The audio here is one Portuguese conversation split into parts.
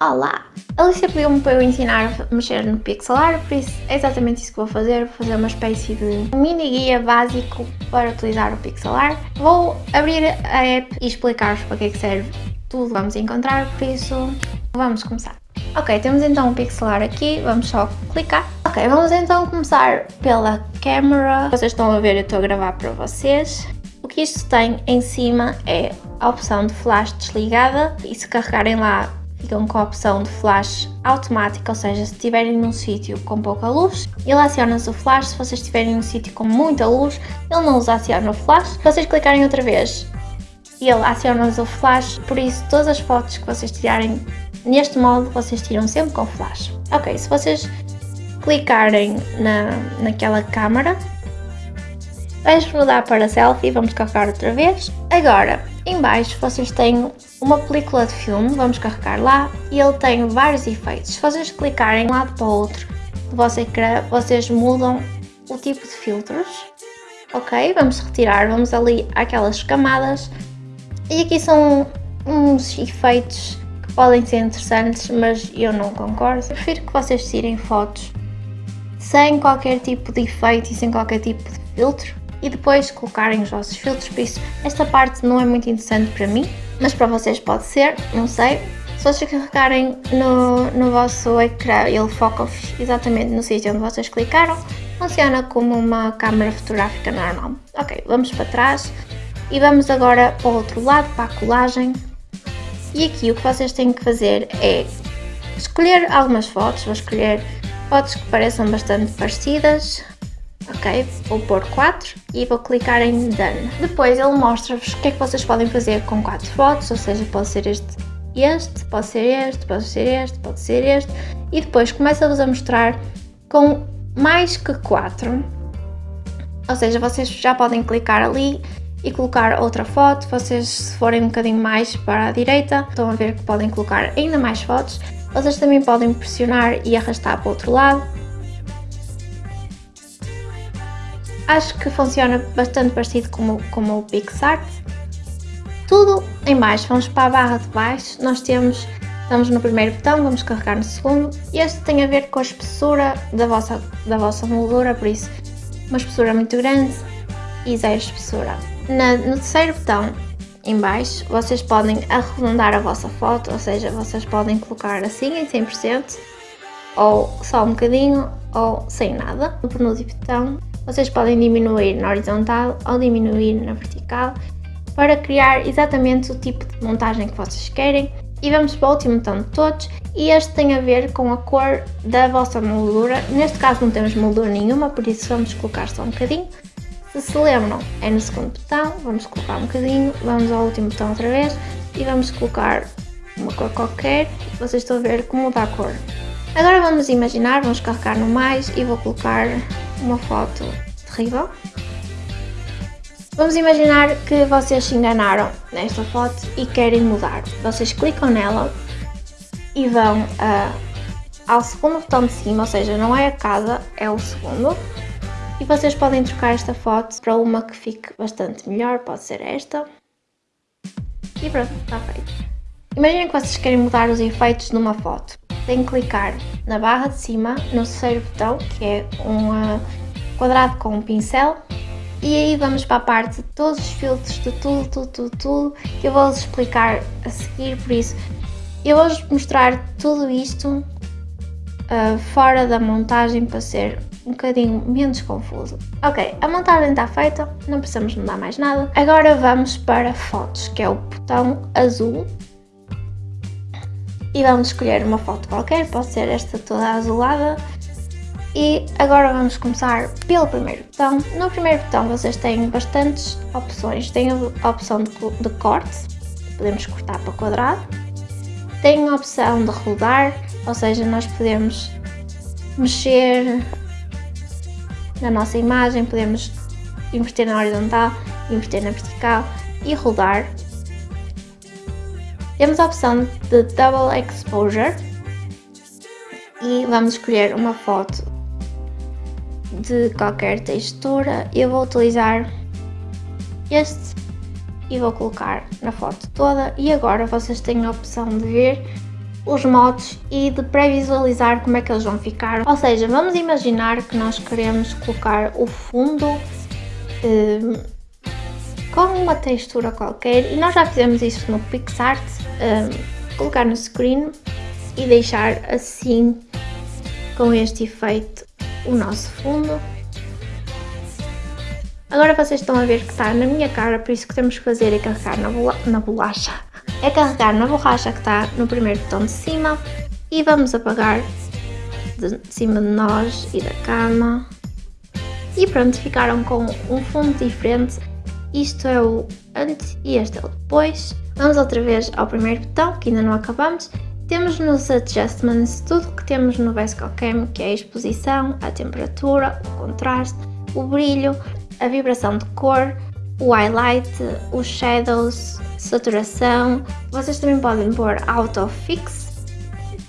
Olá! Alicia pediu-me para eu ensinar a mexer no Pixelar, por isso é exatamente isso que vou fazer, vou fazer uma espécie de mini guia básico para utilizar o Pixelar. Vou abrir a app e explicar-vos para que é que serve tudo vamos encontrar, por isso vamos começar. Ok, temos então o Pixelar aqui, vamos só clicar. Ok, vamos então começar pela câmera. Vocês estão a ver, eu estou a gravar para vocês. O que isto tem em cima é a opção de flash desligada e se carregarem lá ficam com a opção de flash automática, ou seja, se estiverem num sítio com pouca luz, ele aciona-se o flash, se vocês estiverem num sítio com muita luz, ele não os aciona o flash. Se vocês clicarem outra vez, ele aciona-nos o flash, por isso todas as fotos que vocês tirarem neste modo, vocês tiram sempre com flash. Ok, se vocês clicarem na, naquela câmara, Vamos mudar para selfie, vamos carregar outra vez. Agora, em baixo vocês têm uma película de filme, vamos carregar lá e ele tem vários efeitos. Se vocês clicarem de um lado para o outro do vosso ecrã, vocês mudam o tipo de filtros. Ok, vamos retirar, vamos ali àquelas camadas e aqui são uns efeitos que podem ser interessantes, mas eu não concordo. Prefiro que vocês tirem fotos sem qualquer tipo de efeito e sem qualquer tipo de filtro e depois colocarem os vossos filtros, por isso esta parte não é muito interessante para mim, mas para vocês pode ser, não sei. Se vocês carregarem no, no vosso ecrã, ele foca-vos exatamente no sítio onde vocês clicaram, funciona como uma câmera fotográfica normal. Ok, vamos para trás e vamos agora para o outro lado, para a colagem. E aqui o que vocês têm que fazer é escolher algumas fotos, vou escolher fotos que pareçam bastante parecidas, ok? Vou pôr 4 e vou clicar em Done. Depois ele mostra-vos o que é que vocês podem fazer com 4 fotos, ou seja, pode ser este, este, pode ser este, pode ser este, pode ser este, e depois começa-vos a mostrar com mais que 4, ou seja, vocês já podem clicar ali e colocar outra foto, vocês se forem um bocadinho mais para a direita, estão a ver que podem colocar ainda mais fotos, vocês também podem pressionar e arrastar para o outro lado, acho que funciona bastante parecido com, com o PixArt. Tudo em baixo, vamos para a barra de baixo, nós temos, estamos no primeiro botão, vamos carregar no segundo. Este tem a ver com a espessura da vossa, da vossa moldura, por isso uma espessura muito grande e zero espessura. Na, no terceiro botão, em baixo, vocês podem arredondar a vossa foto, ou seja, vocês podem colocar assim em 100%, ou só um bocadinho, ou sem nada. No penúltimo botão, vocês podem diminuir na horizontal ou diminuir na vertical para criar exatamente o tipo de montagem que vocês querem. E vamos para o último botão de todos e este tem a ver com a cor da vossa moldura. Neste caso não temos moldura nenhuma, por isso vamos colocar só um bocadinho. Se se lembram, é no segundo botão, vamos colocar um bocadinho, vamos ao último botão outra vez e vamos colocar uma cor qualquer. Vocês estão a ver como muda a cor. Agora vamos imaginar, vamos carregar no mais e vou colocar uma foto terrível. Vamos imaginar que vocês se enganaram nesta foto e querem mudar. Vocês clicam nela e vão uh, ao segundo botão de cima, ou seja, não é a casa, é o segundo. E vocês podem trocar esta foto para uma que fique bastante melhor, pode ser esta. E pronto, está feito. Imaginem que vocês querem mudar os efeitos numa foto. Têm que clicar na barra de cima, no terceiro botão, que é uma quadrado com um pincel e aí vamos para a parte de todos os filtros, de tudo, tudo, tudo, tudo, que eu vou-vos explicar a seguir, por isso eu vou-vos mostrar tudo isto uh, fora da montagem para ser um bocadinho menos confuso. Ok, a montagem está feita, não precisamos mudar mais nada. Agora vamos para fotos, que é o botão azul. E vamos escolher uma foto qualquer, pode ser esta toda azulada e agora vamos começar pelo primeiro botão. No primeiro botão vocês têm bastantes opções. Tem a opção de, de corte, podemos cortar para quadrado. Tem a opção de rodar, ou seja, nós podemos mexer na nossa imagem, podemos inverter na horizontal, inverter na vertical e rodar. Temos a opção de Double Exposure e vamos escolher uma foto de qualquer textura, eu vou utilizar este e vou colocar na foto toda e agora vocês têm a opção de ver os modos e de pré-visualizar como é que eles vão ficar. Ou seja, vamos imaginar que nós queremos colocar o fundo um, com uma textura qualquer e nós já fizemos isso no PixArt, um, colocar no screen e deixar assim com este efeito o nosso fundo. Agora vocês estão a ver que está na minha cara, por isso que temos que fazer é carregar na, na bolacha. É carregar na borracha que está no primeiro botão de cima e vamos apagar de cima de nós e da cama. E pronto, ficaram com um fundo diferente. Isto é o antes e este é o depois. Vamos outra vez ao primeiro botão, que ainda não acabamos. Temos nos Adjustments tudo o que temos no VSCOCAM, que é a exposição, a temperatura, o contraste, o brilho, a vibração de cor, o highlight, os shadows, saturação. Vocês também podem pôr autofix,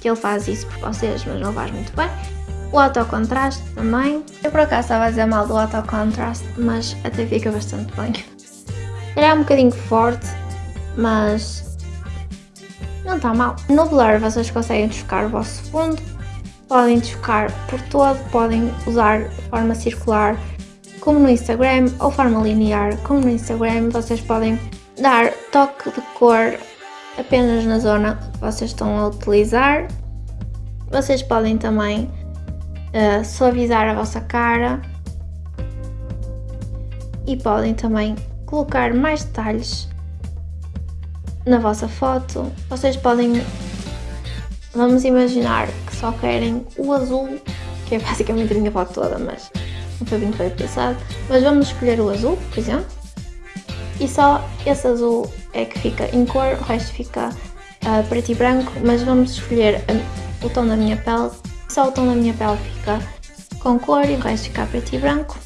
que ele faz isso por vocês, mas não faz muito bem. O autocontraste também. Eu por acaso estava a dizer mal do autocontraste, mas até fica bastante bem. Ele é um bocadinho forte, mas não está mal. No blur vocês conseguem desfocar o vosso fundo, podem desfocar por todo, podem usar forma circular como no Instagram ou forma linear como no Instagram. Vocês podem dar toque de cor apenas na zona que vocês estão a utilizar. Vocês podem também uh, suavizar a vossa cara e podem também colocar mais detalhes na vossa foto. Vocês podem, vamos imaginar que só querem o azul, que é basicamente a minha foto toda, mas não foi muito bem pensado. Mas vamos escolher o azul, por exemplo e só esse azul é que fica em cor, o resto fica uh, preto e branco, mas vamos escolher a, o tom da minha pele, tom da minha pele fica com cor e o resto fica preto e branco.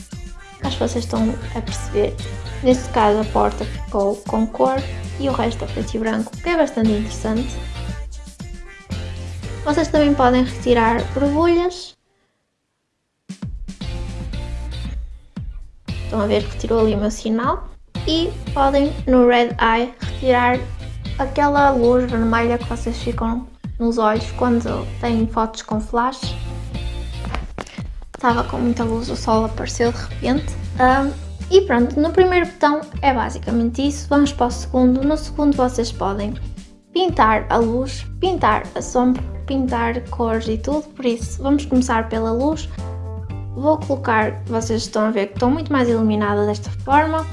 Acho que vocês estão a perceber. Neste caso a porta ficou com cor e o resto é preto e branco, que é bastante interessante. Vocês também podem retirar borbulhas. Estão a ver que tirou ali o meu sinal e podem no Red Eye retirar aquela luz vermelha que vocês ficam nos olhos quando têm fotos com flash. Estava com muita luz, o sol apareceu de repente. Um, e pronto, no primeiro botão é basicamente isso. Vamos para o segundo. No segundo vocês podem pintar a luz, pintar a sombra, pintar cores e tudo. Por isso, vamos começar pela luz. Vou colocar, vocês estão a ver que estou muito mais iluminada desta forma.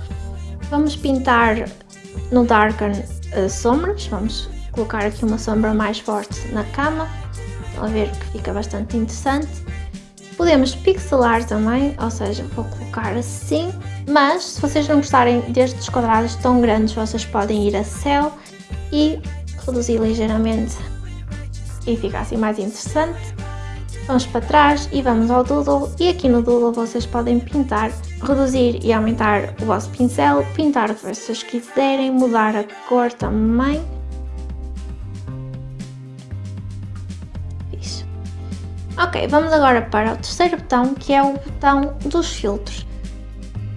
Vamos pintar no Darken as sombras, vamos colocar aqui uma sombra mais forte na cama, a ver que fica bastante interessante. Podemos pixelar também, ou seja, vou colocar assim, mas se vocês não gostarem destes quadrados tão grandes, vocês podem ir a céu e reduzir ligeiramente e fica assim mais interessante. Vamos para trás e vamos ao Doodle e aqui no Doodle vocês podem pintar, reduzir e aumentar o vosso pincel, pintar o que vocês quiserem, mudar a cor também. Ok, vamos agora para o terceiro botão que é o botão dos filtros.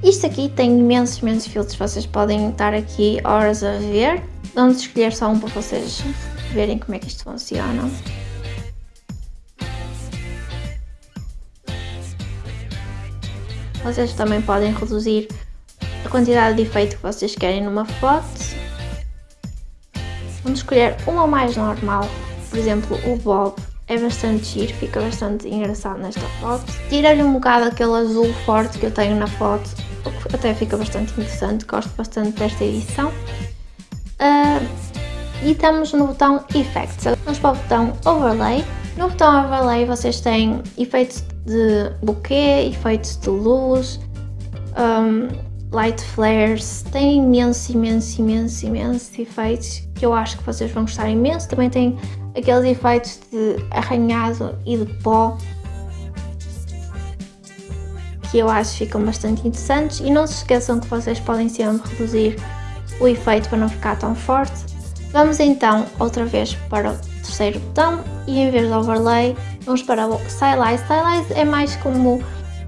Isto aqui tem imensos, imensos filtros, vocês podem estar aqui horas a ver. Vamos escolher só um para vocês verem como é que isto funciona. Vocês também podem reduzir a quantidade de efeito que vocês querem numa foto. Vamos escolher uma mais normal, por exemplo o Bob é bastante giro, fica bastante engraçado nesta foto. Tira-lhe um bocado aquele azul forte que eu tenho na foto, até fica bastante interessante, gosto bastante desta edição. Uh, e estamos no botão Effects, vamos para o botão Overlay. No botão Overlay vocês têm efeitos de bokeh, efeitos de luz, um, light flares, tem imenso, imenso, imenso, imenso efeitos que eu acho que vocês vão gostar imenso. Também tem aqueles efeitos de arranhado e de pó que eu acho ficam bastante interessantes e não se esqueçam que vocês podem sempre reduzir o efeito para não ficar tão forte. Vamos então outra vez para o terceiro botão e em vez de overlay vamos para o stylize. Stylize é mais como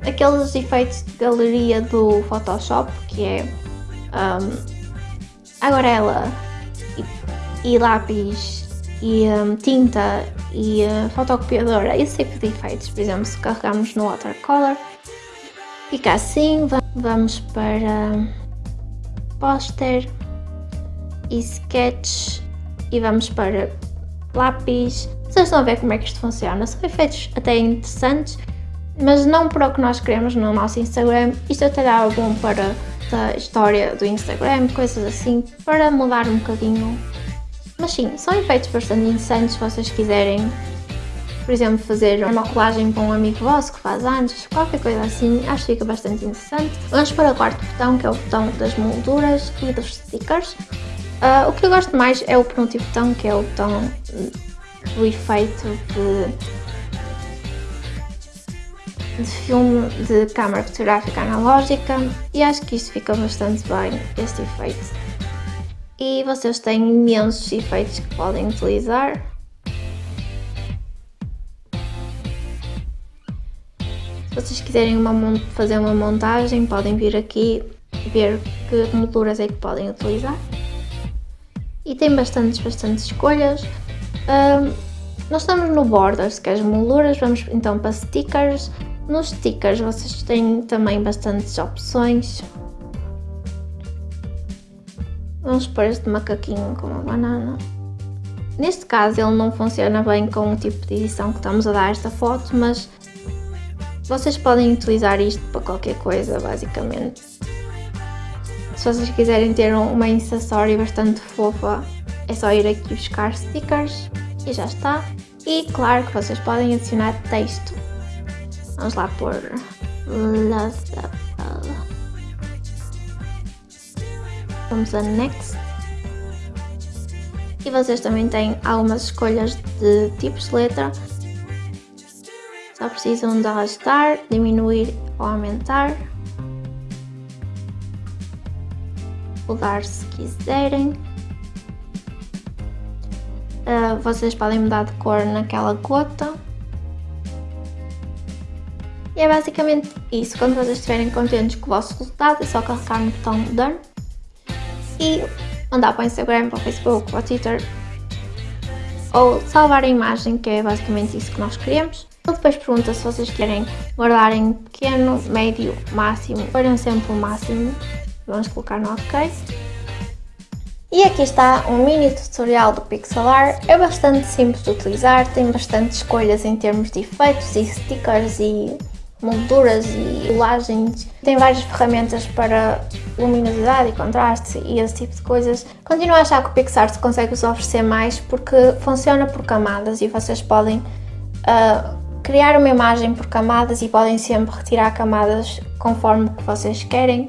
aqueles efeitos de galeria do Photoshop que é um, aguarela e, e lápis e um, tinta e uh, fotocopiadora, esse tipo de efeitos. Por exemplo, se carregamos no watercolor, fica assim. Vamos para póster e sketch e vamos para lápis. Vocês estão a ver como é que isto funciona. São efeitos até interessantes, mas não para o que nós queremos no nosso Instagram. Isto até dá bom para a história do Instagram, coisas assim, para mudar um bocadinho. Mas sim, são efeitos bastante interessantes se vocês quiserem, por exemplo, fazer uma colagem para um amigo vosso que faz anos, qualquer coisa assim, acho que fica bastante interessante. Vamos para o quarto botão, que é o botão das molduras e dos stickers. Uh, o que eu gosto mais é o penúltimo botão, que é o botão do efeito de de filme de câmara fotográfica analógica e acho que isto fica bastante bem, este efeito. E vocês têm imensos efeitos que podem utilizar. Se vocês quiserem uma, fazer uma montagem, podem vir aqui ver que molduras é que podem utilizar. E tem bastantes, bastantes escolhas. Um, nós estamos no Borders, que é as molduras, vamos então para Stickers, nos stickers vocês têm também bastantes opções. Vamos pôr este macaquinho com uma banana. Neste caso ele não funciona bem com o tipo de edição que estamos a dar esta foto, mas vocês podem utilizar isto para qualquer coisa, basicamente. Se vocês quiserem ter uma acessório bastante fofa, é só ir aqui buscar stickers e já está. E claro que vocês podem adicionar texto Vamos lá por Vamos a Next. E vocês também têm algumas escolhas de tipos de letra. Só precisam de arrastar, diminuir ou aumentar. Mudar se quiserem. Uh, vocês podem mudar de cor naquela gota. E é basicamente isso. Quando vocês estiverem contentes com o vosso resultado, é só carregar no botão Done e mandar para o Instagram, para o Facebook, para o Twitter ou salvar a imagem, que é basicamente isso que nós queremos. Ele depois pergunta se vocês querem guardar em pequeno, médio, máximo. Escolham sempre o máximo. Vamos colocar no OK. E aqui está um mini tutorial do Pixelar, é bastante simples de utilizar, tem bastante escolhas em termos de efeitos e stickers e molduras e colagens. Tem várias ferramentas para luminosidade e contraste e esse tipo de coisas. Continuo a achar que o PixArt consegue vos oferecer mais porque funciona por camadas e vocês podem uh, criar uma imagem por camadas e podem sempre retirar camadas conforme que vocês querem.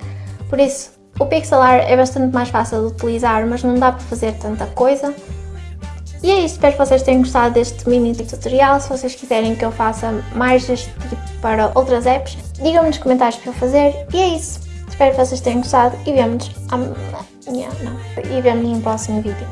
Por isso, o Pixelar é bastante mais fácil de utilizar, mas não dá para fazer tanta coisa. E é isso, espero que vocês tenham gostado deste mini tutorial. Se vocês quiserem que eu faça mais deste tipo para outras apps, digam-me nos comentários para eu fazer. E é isso. Espero que vocês tenham gostado e vemos amanhã, não, e vemos no próximo vídeo.